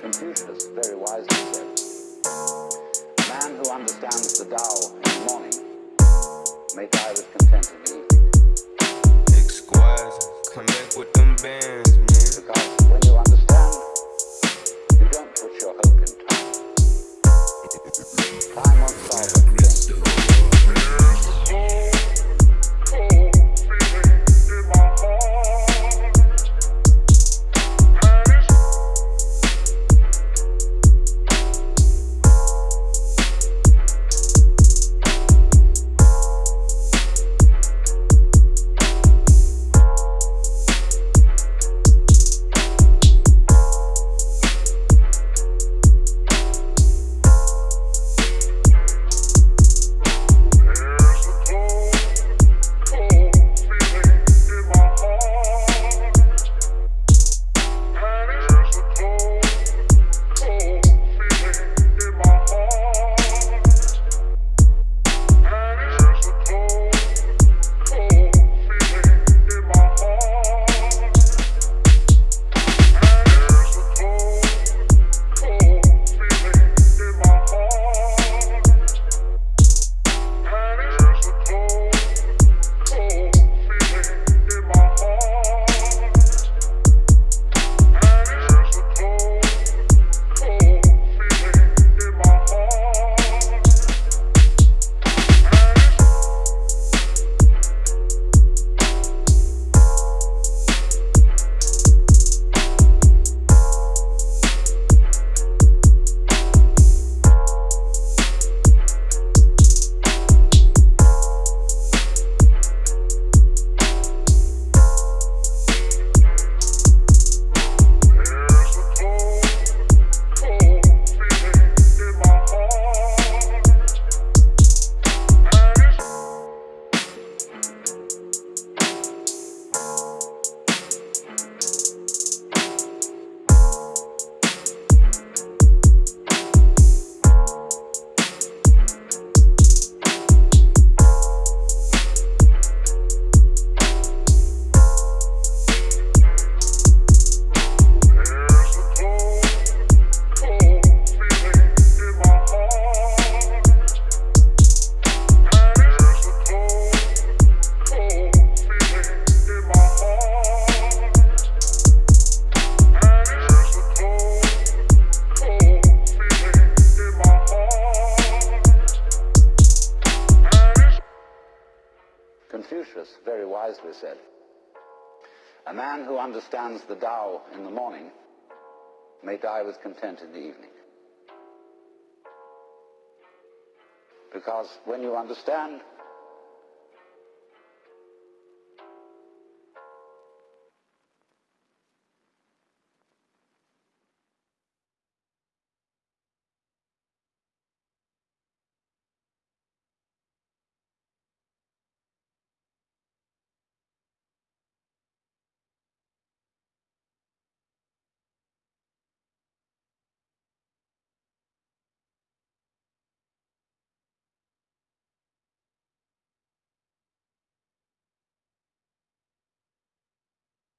Confucius very wisely said, "A man who understands the Tao in the morning may die with content in the evening. Exquisite, come back with them bands, Confucius very wisely said, A man who understands the Tao in the morning may die with content in the evening. Because when you understand,